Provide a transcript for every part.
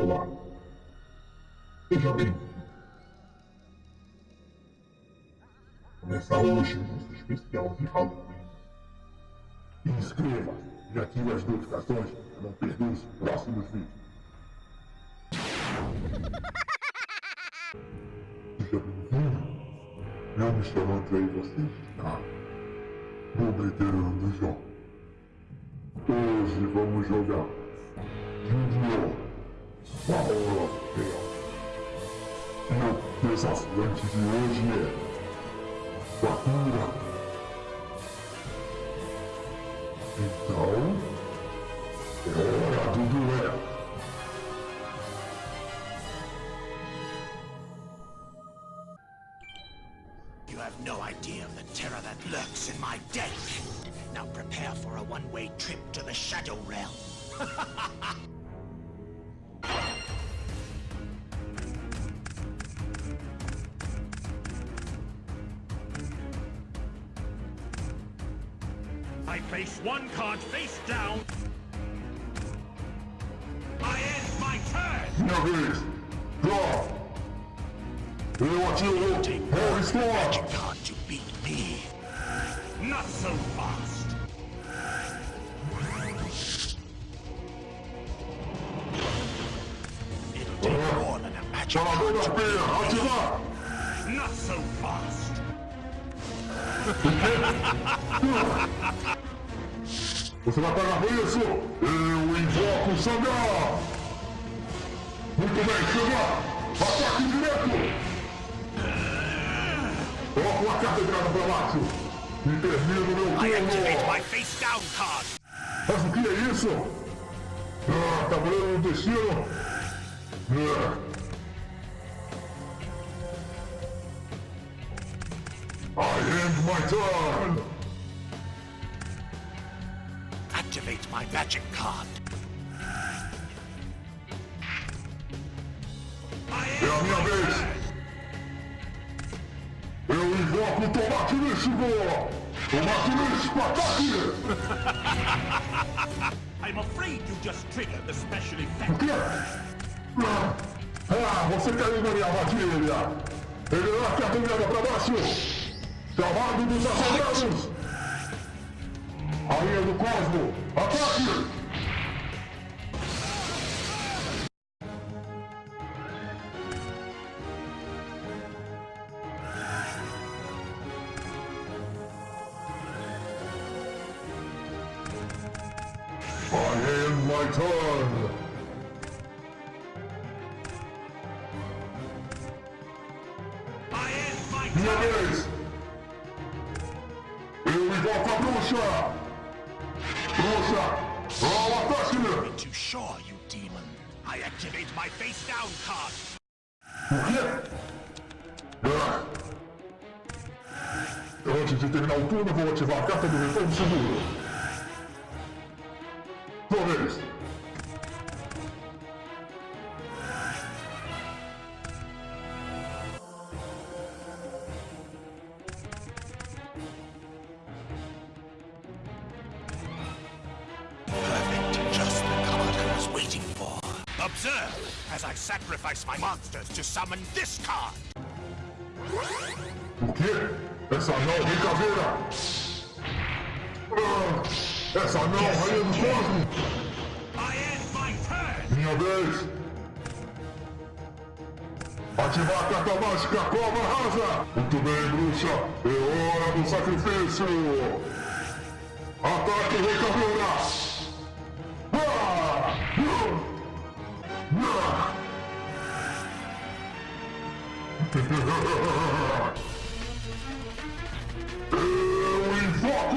Olá. Seja bem-vindo. Começa hoje o nosso especial de Halloween. Inscreva e ative as notificações para não perder os próximos vídeos. Seja bem-vindo. Eu me chamo André e você está no Veterano Jogos. Hoje vamos jogar Yu-Gi-Oh! Power of Chaos. E o desafiante de hoje é Bakura. Então, é hora do duelo. You have no idea of the terror that lurks in my deck. Now prepare for a one-way trip to the Shadow Realm. I place one card face down. I end my turn! Minha vez. Draw. Eu atiro. Take Harry one Storm. magic card to beat me. Not so fast. It'll take more than a magic Chamador card to Penha. Ativar. Not so fast. Você vai pagar por isso. Eu invoco o Sangar. Muito bem, Sangar. Ataque direto. Coloco uma carta virada para baixo. E termino meu I activate turno. my face down card. Mas o que é isso? Ah, tabuleiro do destino. Ah. My turn. Activate my magic card. É a minha vez. Eu invoco o tomate místico. Tomate místico, ataque. I'm afraid you just triggered the special O effect. quê? Ah, ah, você caiu na minha armadilha. Ele é a carta para baixo. Chamado dos assombrados. Rainha do Cosmo, ataque. I end my turn. I end my turn. Vez! Eu invoco a bruxa! Bruxa! Ao ataque! Too sure, you demon. I activate my face down card. O quê? Ah. Antes de terminar o turno, vou ativar a carta do retorno seguro. Sua Observe as I sacrifice my monsters to summon this card. O quê? Essa não brincadeira! Ah. Essa não, Rainha do Cosmo! I end my turn. Minha vez! Ativar a carta mágica Cobra Rasa! Muito bem, bruxa! É hora do sacrifício! Ataque Rei Caveira! Eu invoco!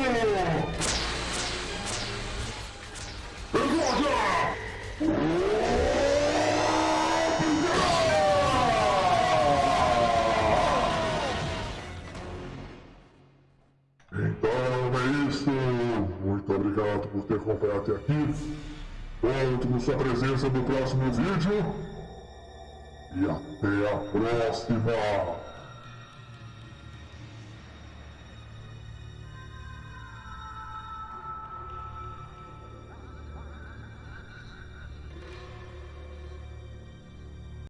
Então é isso. Muito obrigado por ter acompanhado até aqui. Conto com sua presença no próximo vídeo. E até a próxima.